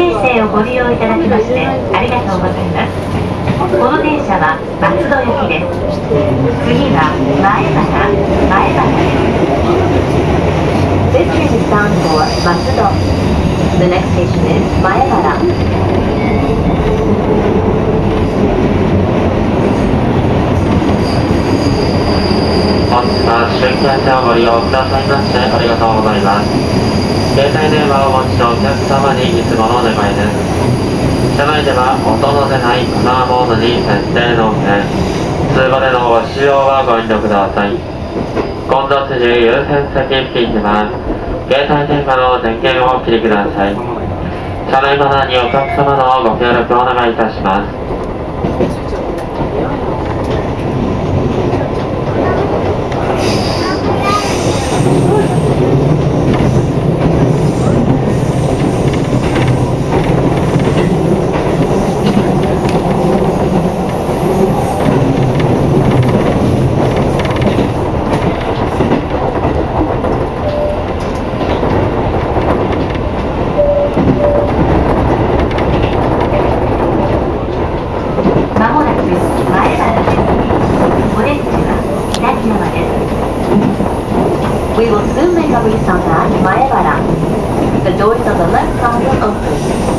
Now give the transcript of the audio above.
京成をご利用いただきましてありがとうございます。この電車は松戸行きです。次は前原前原です。This train is bound for 松戸。The next station is 前車をご利用くださいましてありがとうございます。携帯電話をお持ちのお客様にいつものお願いです。車内では音の出ないマナーモードに設定の上、通話でのご使用はご遠慮ください。混雑時優先席付近では、携帯電話の電源をお切りください。車内マナーにお客様のご協力をお願いいたします。まもなく前原です。お出口は左側です。We will soon make a reason that Maebara. The doors on the left side will open.「